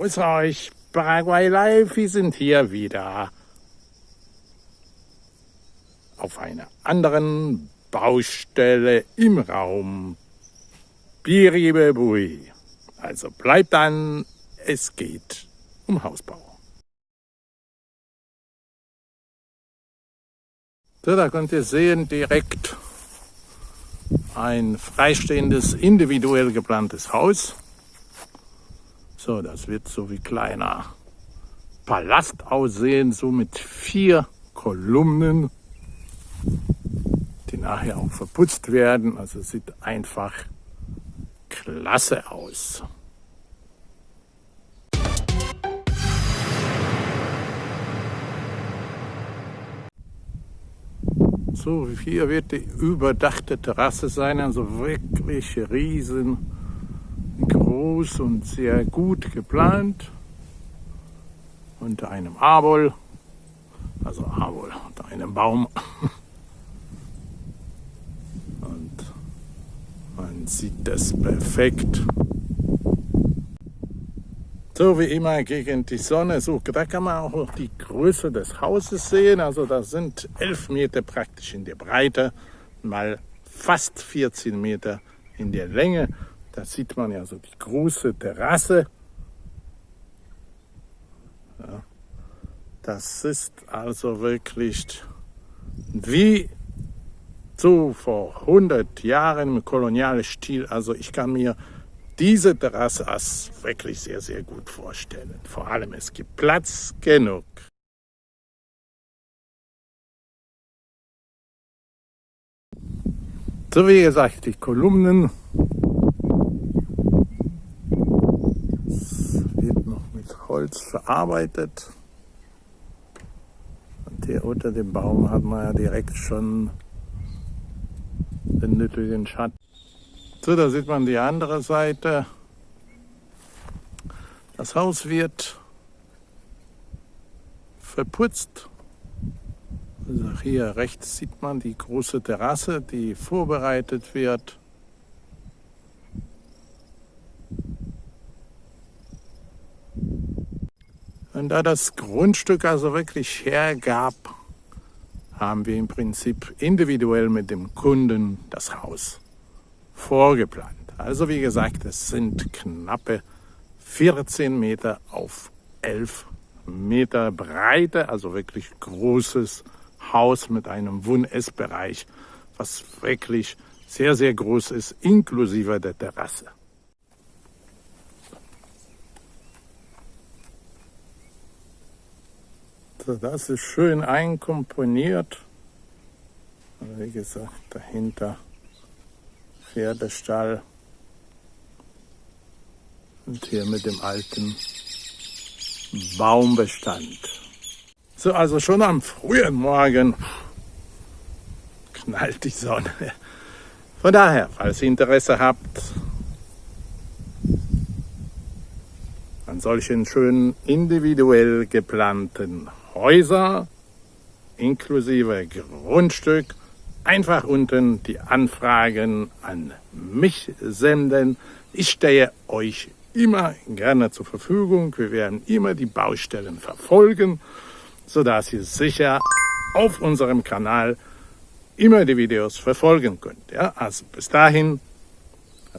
Grüß euch, Paraguay Live, wir sind hier wieder auf einer anderen Baustelle im Raum Biribebui. Also bleibt dann, es geht um Hausbau. So, da könnt ihr sehen, direkt ein freistehendes, individuell geplantes Haus. So, das wird so wie kleiner Palast aussehen, so mit vier Kolumnen, die nachher auch verputzt werden. Also sieht einfach klasse aus. So, hier wird die überdachte Terrasse sein, also wirklich riesen groß und sehr gut geplant. Unter einem Abol, also Abol, unter einem Baum. Und man sieht das perfekt. So wie immer gegen die Sonne. So, da kann man auch die Größe des Hauses sehen. Also das sind 11 Meter praktisch in der Breite, mal fast 14 Meter in der Länge. Da sieht man ja so die große Terrasse. Ja, das ist also wirklich wie so vor 100 Jahren im kolonialen Stil. Also ich kann mir diese Terrasse als wirklich sehr, sehr gut vorstellen. Vor allem, es gibt Platz genug. So wie gesagt, die Kolumnen Holz verarbeitet. Und hier unter dem Baum hat man ja direkt schon den nötigen Schatten. So, da sieht man die andere Seite. Das Haus wird verputzt. Also hier rechts sieht man die große Terrasse, die vorbereitet wird. Und da das Grundstück also wirklich hergab, haben wir im Prinzip individuell mit dem Kunden das Haus vorgeplant. Also wie gesagt, es sind knappe 14 Meter auf 11 Meter Breite, also wirklich großes Haus mit einem Wohn-Essbereich, was wirklich sehr, sehr groß ist, inklusive der Terrasse. Das ist schön einkomponiert. Wie gesagt, dahinter Pferdestall. Und hier mit dem alten Baumbestand. So, also schon am frühen Morgen knallt die Sonne. Von daher, falls ihr Interesse habt an solchen schönen individuell geplanten Häuser inklusive Grundstück einfach unten die Anfragen an mich senden. Ich stehe euch immer gerne zur Verfügung. Wir werden immer die Baustellen verfolgen, sodass ihr sicher auf unserem Kanal immer die Videos verfolgen könnt. Ja, also bis dahin,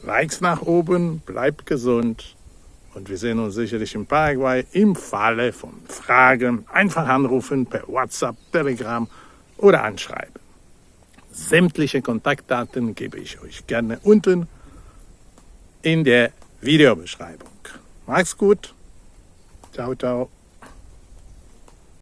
Likes nach oben, bleibt gesund und wir sehen uns sicherlich in Paraguay im Falle von Fragen. Einfach anrufen per WhatsApp, Telegram oder anschreiben. Sämtliche Kontaktdaten gebe ich euch gerne unten in der Videobeschreibung. Macht's gut. Ciao, ciao.